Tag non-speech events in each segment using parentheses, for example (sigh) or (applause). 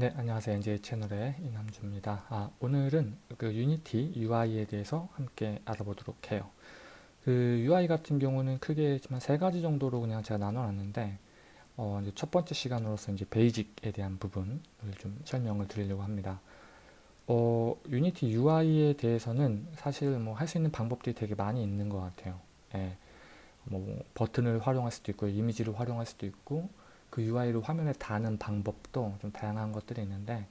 네, 안녕하세요. NJ 채널의 이남주입니다. 아, 오늘은 그 유니티 UI에 대해서 함께 알아보도록 해요. 그 UI 같은 경우는 크게 세 가지 정도로 그냥 제가 나눠놨는데, 어, 이제 첫 번째 시간으로서 이제 basic에 대한 부분을 좀 설명을 드리려고 합니다. 어, 유니티 UI에 대해서는 사실 뭐 할 수 있는 방법들이 되게 많이 있는 것 같아요. 예, 뭐 버튼을 활용할 수도 있고, 이미지를 활용할 수도 있고, 그 UI를 화면에 다는 방법도 좀 다양한 것들이 있는데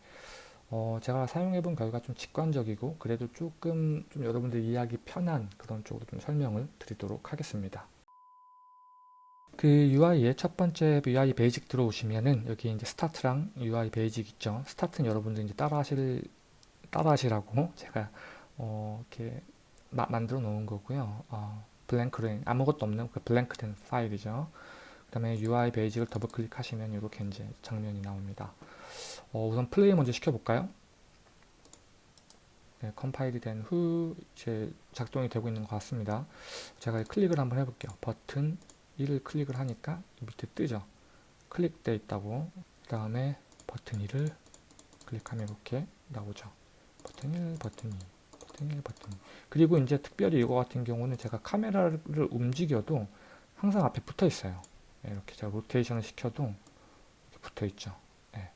어, 제가 사용해 본 결과 좀 직관적이고 그래도 조금 좀 여러분들 이해하기 편한 그런 쪽으로 좀 설명을 드리도록 하겠습니다. 그 UI의 첫 번째 UI basic 들어오시면은 여기 이제 start랑 UI basic 있죠. start는 여러분들 이제 따라 하실 따라 하시라고 (laughs) 제가 어, 이렇게 마, 만들어 놓은 거고요. 어, blank로 아무것도 없는 그 blank된 파일이죠. 그 다음에 UI basic을 더블 클릭하시면 이렇게 이제 장면이 나옵니다. 어, 우선 플레이 먼저 시켜볼까요? 네, 컴파일이 된 후 이제 작동이 되고 있는 것 같습니다. 제가 클릭을 한번 해볼게요. 버튼 1을 클릭을 하니까 밑에 뜨죠. 클릭되어 있다고. 그 다음에 버튼 2를 클릭하면 이렇게 나오죠. 버튼 1, 버튼 2, 버튼 1, 버튼 2. 그리고 이제 특별히 이거 같은 경우는 제가 카메라를 움직여도 항상 앞에 붙어 있어요. 네, 이렇게 제가 로테이션을 시켜도 붙어 있죠. 네.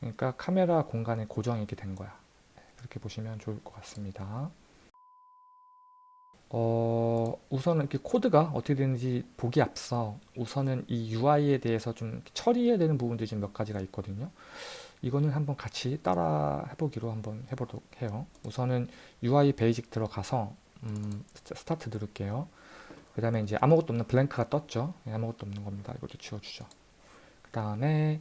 그러니까 카메라 공간에 고정이 이렇게 된 거야. 네, 그렇게 보시면 좋을 것 같습니다. 어, 우선은 이렇게 코드가 어떻게 되는지 보기 앞서 우선은 이 UI에 대해서 좀 처리해야 되는 부분들이 좀몇 가지가 있거든요. 이거는 한번 같이 따라 해보기로 한번 해보도록 해요. 우선은 UI basic 들어가서 음, start 누를게요. 그 다음에 이제 아무것도 없는 blank가 떴죠. 네, 아무것도 없는 겁니다. 이것도 지워주죠. 그 다음에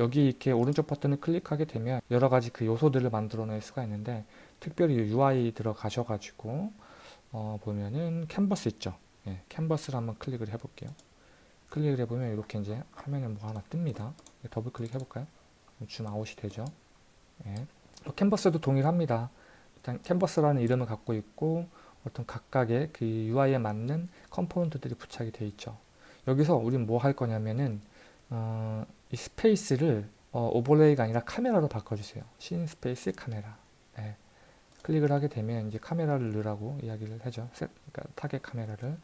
여기 이렇게 오른쪽 버튼을 클릭하게 되면 여러 가지 그 요소들을 만들어 낼 수가 있는데 특별히 UI 들어가셔가지고 어, 보면은 캔버스 있죠. 예, 캔버스를 한번 클릭을 해볼게요. 클릭을 해보면 이렇게 이제 화면에 뭐 하나 뜹니다. 더블 클릭 해볼까요? 줌 아웃이 되죠. 예. 뭐 캔버스도 동일합니다. 일단 캔버스라는 이름을 갖고 있고 어떤 각각의 그 UI에 맞는 component들이 부착이 되어 있죠. 여기서 우리는 뭐 할 거냐면은 어, 이 space를 어, overlay가 아니라 카메라로 바꿔주세요. scene space camera. 네. 클릭을 하게 되면 이제 카메라를 넣으라고 이야기를 하죠. 셋, 그러니까 target camera를.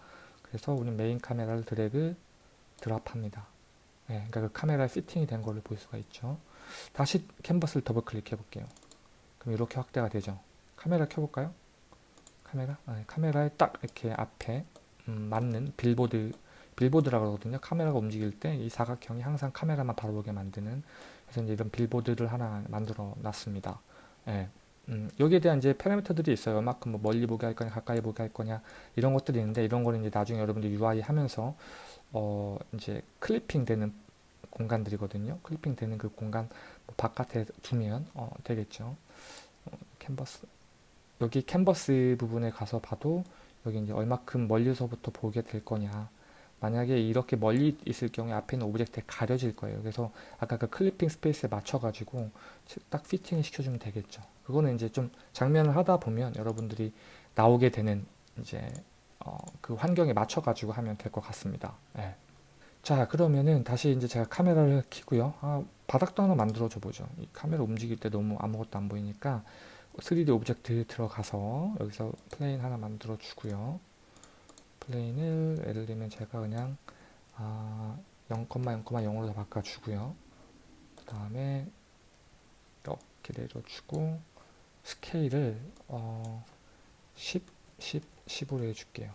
그래서 우리는 main camera를 drag drop합니다. 네, 그러니까 그 카메라에 fitting이 된 걸로 볼 수가 있죠. 다시 캔버스를 더블 클릭해 볼게요. 그럼 이렇게 확대가 되죠. 카메라 켜볼까요? 카메라? 아, 카메라에 딱 이렇게 앞에 음, 맞는 billboard billboard라고 그러거든요. 카메라가 움직일 때 이 사각형이 항상 카메라만 바로 보게 만드는 그래서 이제 이런 billboard를 하나 만들어 놨습니다. 예. 음, 여기에 대한 이제 parameter들이 있어요. 얼마큼 뭐 멀리 보게 할 거냐, 가까이 보게 할 거냐 이런 것들이 있는데 이런 거는 이제 나중에 여러분들 UI 하면서 어 이제 clipping 되는 공간들이거든요. clipping 되는 그 공간 뭐 바깥에 두면 어 되겠죠. 어, 캔버스 여기 캔버스 부분에 가서 봐도 여기 이제 얼마큼 멀리서부터 보게 될 거냐. 만약에 이렇게 멀리 있을 경우에 앞에 있는 object에 가려질 거예요. 그래서 아까 그 clipping space에 맞춰 가지고 딱 fitting을 시켜주면 되겠죠. 그거는 이제 좀 장면을 하다 보면 여러분들이 나오게 되는 이제 어, 그 환경에 맞춰 가지고 하면 될 것 같습니다. 네. 자 그러면은 다시 이제 제가 카메라를 켜고요. 아, 바닥도 하나 만들어 줘 보죠. 이 카메라 움직일 때 너무 아무것도 안 보이니까 3D object 들어가서 여기서 plane 하나 만들어 주고요. plane을 예를 들면 제가 그냥 아, 0,0,0으로 바꿔주고요. 그 다음에 이렇게 내려주고 scale을 어, 10, 10, 10으로 해줄게요.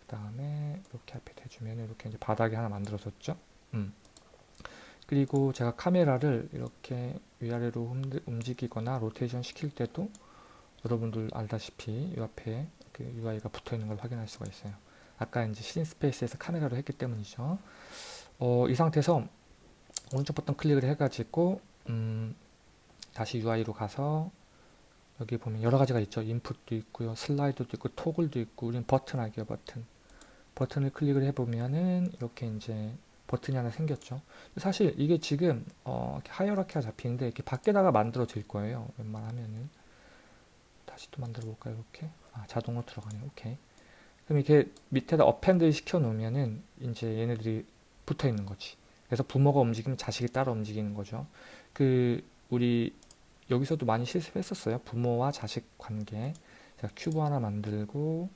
그 다음에 이렇게 앞에 대주면 이렇게 이제 바닥에 하나 만들어졌죠. 음. 그리고 제가 카메라를 이렇게 위아래로 움직이거나 로테이션 시킬 때도 여러분들 알다시피 이 앞에 그 UI가 붙어 있는 걸 확인할 수가 있어요. 아까 이제 scene space에서 카메라로 했기 때문이죠. 어, 이 상태에서 오른쪽 버튼 클릭을 해가지고 음, 다시 UI로 가서 여기 보면 여러 가지가 있죠. 인풋도 있고요. 슬라이드도 있고 토글도 있고 우리는 버튼 할게요. 버튼. 버튼을 클릭을 해보면은 이렇게 이제 버튼이 하나 생겼죠. 사실 이게 지금 어, 하이어라키가 잡히는데 이렇게 밖에다가 만들어질 거예요. 웬만하면은 다시 또 만들어 볼까요? 이렇게 아, 자동으로 들어가네요. 오케이. 그럼 이렇게 밑에다 append 시켜 놓으면은 이제 얘네들이 붙어 있는 거지. 그래서 부모가 움직이면 자식이 따라 움직이는 거죠. 그 우리 여기서도 많이 실습했었어요. 부모와 자식 관계. 제가 큐브 하나 만들고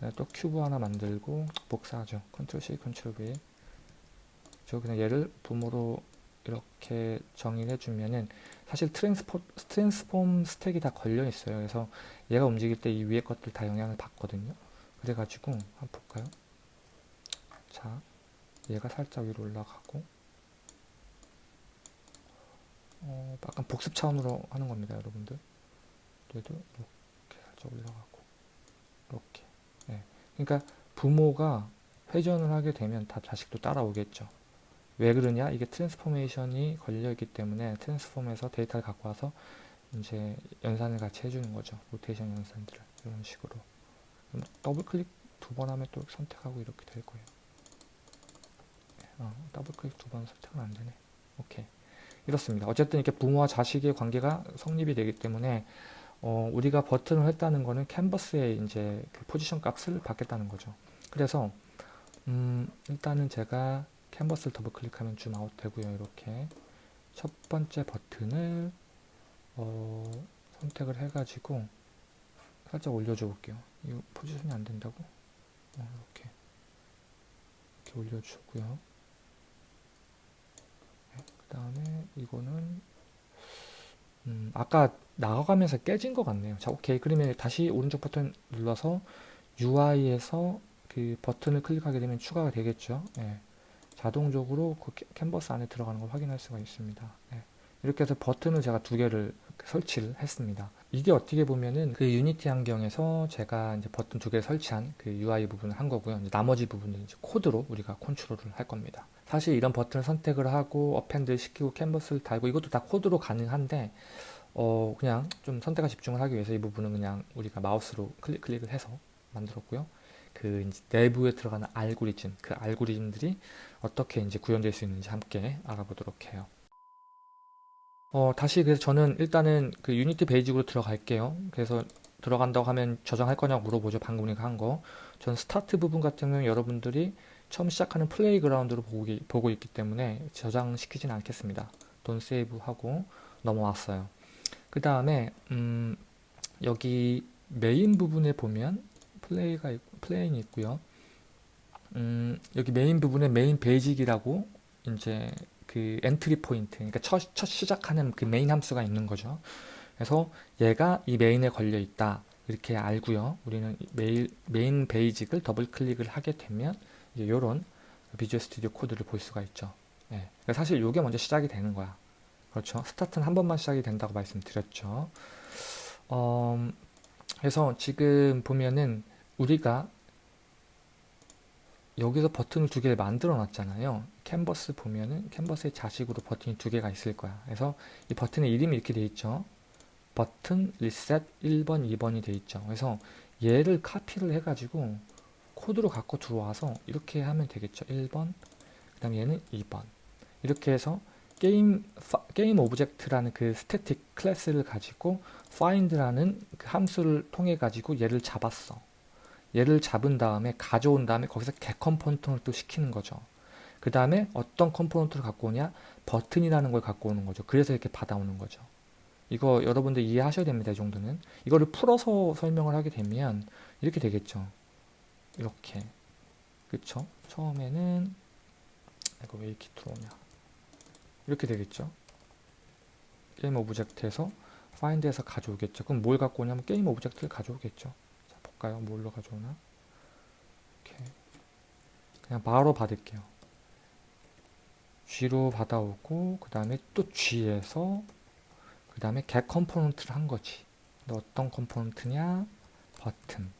네, 또 큐브 하나 만들고 복사하죠. control C, control V. 저 그냥 얘를 부모로 이렇게 정의를 해주면은 사실 transfo, transform stack이 다 걸려 있어요. 그래서 얘가 움직일 때 이 위에 것들 다 영향을 받거든요. 그래가지고 한번 볼까요? 자, 얘가 살짝 위로 올라가고 어, 약간 복습 차원으로 하는 겁니다, 여러분들. 얘도 이렇게 살짝 올라가고 이렇게. 네. 그러니까 부모가 회전을 하게 되면 다 자식도 따라오겠죠. 왜 그러냐? 이게 transformation이 걸려있기 때문에 transform에서 데이터를 갖고 와서 이제 연산을 같이 해주는 거죠. 로테이션 연산들을 이런 식으로. 더블 클릭 두 번 하면 또 선택하고 이렇게 될 거예요. 어, 더블 클릭 두 번 선택은 안 되네. 오케이. 이렇습니다. 어쨌든 이렇게 부모와 자식의 관계가 성립이 되기 때문에 어, 우리가 버튼을 했다는 거는 캔버스에 이제 그 포지션 값을 받겠다는 거죠. 그래서 음, 일단은 제가 캔버스를 더블 클릭하면 줌 아웃 되고요. 이렇게 첫 번째 버튼을 어, 선택을 해가지고 살짝 올려줘 볼게요. 이 포지션이 안 된다고? 어, 이렇게 이렇게 올려주고요. 네, 그 다음에 이거는 음, 아까 나가면서 깨진 것 같네요. 자, 오케이. 그러면 다시 오른쪽 버튼 눌러서 UI에서 그 버튼을 클릭하게 되면 추가가 되겠죠. 예. 자동적으로 그 캔버스 안에 들어가는 걸 확인할 수가 있습니다. 예. 이렇게 해서 버튼을 제가 두 개를 설치를 했습니다. 이게 어떻게 보면은 그 Unity 환경에서 제가 이제 버튼 두 개를 설치한 그 UI 부분을 한 거고요. 나머지 부분은 이제 코드로 우리가 control을 할 겁니다. 사실 이런 버튼을 선택을 하고 append 시키고 캔버스를 달고 이것도 다 코드로 가능한데 어 그냥 좀 선택과 집중을 하기 위해서 이 부분은 그냥 우리가 마우스로 클릭, 클릭을 해서 만들었고요. 그 내부에 들어가는 알고리즘, 그 알고리즘들이 어떻게 이제 구현될 수 있는지 함께 알아보도록 해요. 어, 다시 그래서 저는 일단은 그 Unity Basic으로 들어갈게요. 그래서 들어간다고 하면 저장할 거냐고 물어보죠. 방금 우리가 한 거. 전 스타트 부분 같은 경우는 여러분들이 처음 시작하는 playground로 보고, 보고 있기 때문에 저장시키진 않겠습니다. Don't Save 하고 넘어왔어요. 그 다음에 음, 여기 메인 부분에 보면 플레이가 plane이 있고요. 음, 여기 메인 부분에 Main Basic이라고 이제 그 entry point, 그러니까 첫, 첫 시작하는 그 메인 함수가 있는 거죠. 그래서 얘가 이 메인에 걸려 있다. 이렇게 알고요. 우리는 메일, Main Basic을 더블 클릭을 하게 되면 이런 Visual Studio 코드를 볼 수가 있죠. 네. 사실 이게 먼저 시작이 되는 거야. 그렇죠. 스타트는 한 번만 시작이 된다고 말씀드렸죠. 어, 그래서 지금 보면은 우리가 여기서 버튼을 두 개를 만들어 놨잖아요. 캔버스 보면은 캔버스의 자식으로 버튼이 두 개가 있을 거야. 그래서 이 버튼의 이름이 이렇게 돼 있죠. 버튼 리셋 1번, 2번이 돼 있죠. 그래서 얘를 카피를 해가지고 코드로 갖고 들어와서 이렇게 하면 되겠죠. 1번, 그 다음에 얘는 2번. 이렇게 해서 게임, game object라는 그 static class를 가지고 find라는 그 함수를 통해 가지고 얘를 잡았어. 얘를 잡은 다음에 가져온 다음에 거기서 get component를 또 시키는 거죠. 그 다음에 어떤 component를 갖고 오냐? 버튼이라는 걸 갖고 오는 거죠. 그래서 이렇게 받아오는 거죠. 이거 여러분들 이해하셔야 됩니다. 이 정도는. 이거를 풀어서 설명을 하게 되면 이렇게 되겠죠. 이렇게. 그쵸? 처음에는 이거 왜 이렇게 들어오냐. 이렇게 되겠죠. game object에서 find에서 가져오겠죠. 그럼 뭘 갖고 오냐면 game object를 가져오겠죠. 자, 볼까요? 뭘로 가져오나? 이렇게. 그냥 바로 받을게요. G로 받아오고 그 다음에 또 G에서 그 다음에 get component를 한 거지. 어떤 component냐? 버튼.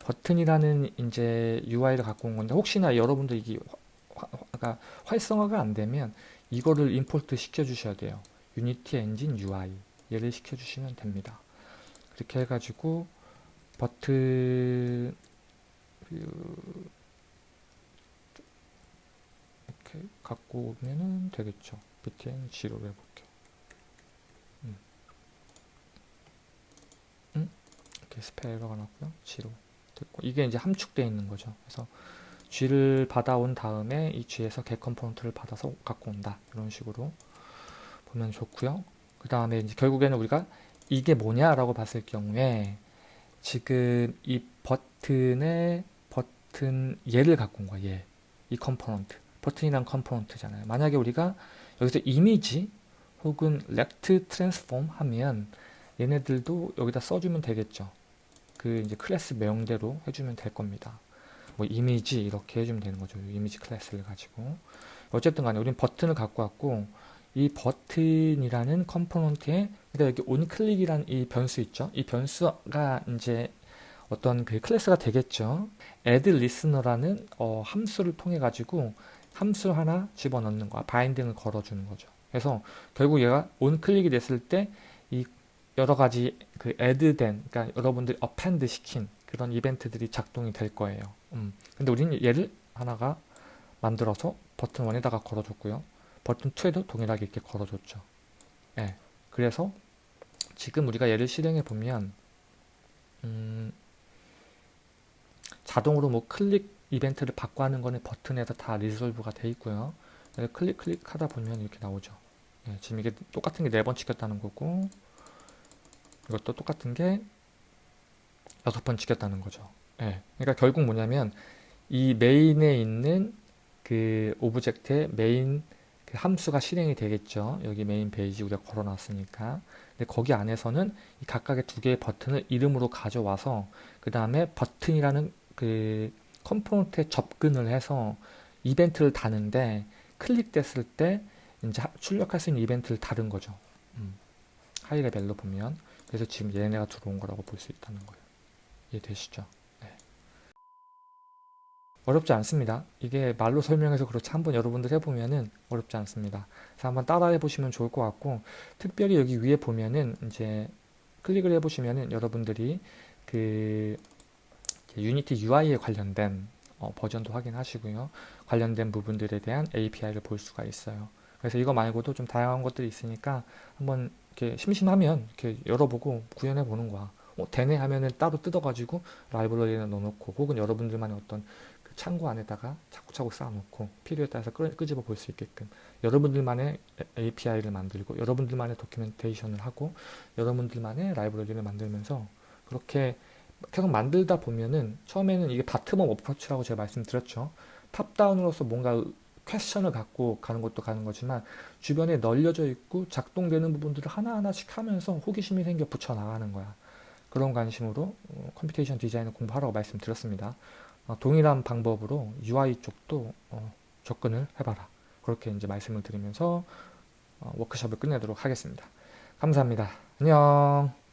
버튼이라는 이제 UI를 갖고 온 건데 혹시나 여러분들 이게 화, 화, 그러니까 활성화가 안 되면 이거를 import 시켜 주셔야 돼요. Unity Engine UI 얘를 시켜 주시면 됩니다. 그렇게 해가지고 버튼 그 이렇게 갖고 오면은 되겠죠. btn 0로 해볼게요. 음. 음? 이렇게 스페 에러가 났고요. 0 됐고 이게 이제 함축되어 있는 거죠. 그래서 G를 받아온 다음에 이 G에서 get component를 받아서 갖고 온다. 이런 식으로 보면 좋고요. 그 다음에 이제 결국에는 우리가 이게 뭐냐라고 봤을 경우에 지금 이 버튼의 버튼 얘를 갖고 온 거야. 얘. 이 component. 버튼이란 component잖아요. 만약에 우리가 여기서 이미지 혹은 Rect Transform 하면 얘네들도 여기다 써주면 되겠죠. 그 이제 클래스 명대로 해주면 될 겁니다. 뭐 이미지 이렇게 해주면 되는 거죠. 이미지 class를 가지고. 어쨌든 간에 우리는 버튼을 갖고 왔고 이 버튼이라는 component에 그러니까 여기 onClick이란 이 변수 있죠. 이 변수가 이제 어떤 그 클래스가 되겠죠. add listener라는 어, 함수를 통해 가지고 함수 하나 집어넣는 거야. 바인딩을 걸어주는 거죠. 그래서 결국 얘가 온클릭이 됐을 때 이 여러 가지 그 add된, 그러니까 여러분들이 append 시킨 그런 이벤트들이 작동이 될 거예요. 음. 근데 우리는 얘를 하나가 만들어서 버튼 1에다가 걸어줬고요. 버튼 2에도 동일하게 이렇게 걸어줬죠. 예. 그래서 지금 우리가 얘를 실행해 보면 음, 자동으로 뭐 클릭 이벤트를 바꿔 하는 거는 버튼에서 다 resolve가 돼 있고요. 클릭 클릭 하다 보면 이렇게 나오죠. 예, 지금 이게 똑같은 게 네 번 찍혔다는 거고 이것도 똑같은 게 여섯 번 찍혔다는 거죠. 예, 그러니까 결국 뭐냐면 이 메인에 있는 그 object의 메인 그 함수가 실행이 되겠죠. 여기 Main Basic 우리가 걸어놨으니까. 근데 거기 안에서는 이 각각의 두 개의 버튼을 이름으로 가져와서 그 다음에 버튼이라는 그 component에 접근을 해서 이벤트를 다는데 클릭됐을 때 이제 출력할 수 있는 이벤트를 다른 거죠. 음. high level로 보면 그래서 지금 얘네가 들어온 거라고 볼 수 있다는 거예요. 이해되시죠? 네. 어렵지 않습니다. 이게 말로 설명해서 그렇지 한번 여러분들 해보면은 어렵지 않습니다. 그래서 한번 따라해 보시면 좋을 것 같고 특별히 여기 위에 보면은 이제 클릭을 해 보시면은 여러분들이 그 유니티 UI에 관련된 어, 버전도 확인하시고요. 관련된 부분들에 대한 API를 볼 수가 있어요. 그래서 이거 말고도 좀 다양한 것들이 있으니까 한번 이렇게 심심하면 이렇게 열어보고 구현해 보는 거야. 어, 되네 하면은 따로 뜯어가지고 라이브러리에 넣어놓고 혹은 여러분들만의 어떤 그 창고 안에다가 차곡차곡 쌓아놓고 필요에 따라서 끄, 끄집어 볼 수 있게끔 여러분들만의 API를 만들고 여러분들만의 documentation을 하고 여러분들만의 라이브러리를 만들면서 그렇게 계속 만들다 보면은 처음에는 이게 bottom-up approach라고 제가 말씀드렸죠. top-down으로서 뭔가 question을 갖고 가는 것도 가는 거지만 주변에 널려져 있고 작동되는 부분들을 하나하나씩 하면서 호기심이 생겨 붙여 나가는 거야. 그런 관심으로 어, computation design을 공부하라고 말씀드렸습니다. 어, 동일한 방법으로 UI 쪽도 어, 접근을 해봐라. 그렇게 이제 말씀을 드리면서 어, 워크숍을 끝내도록 하겠습니다. 감사합니다. 안녕.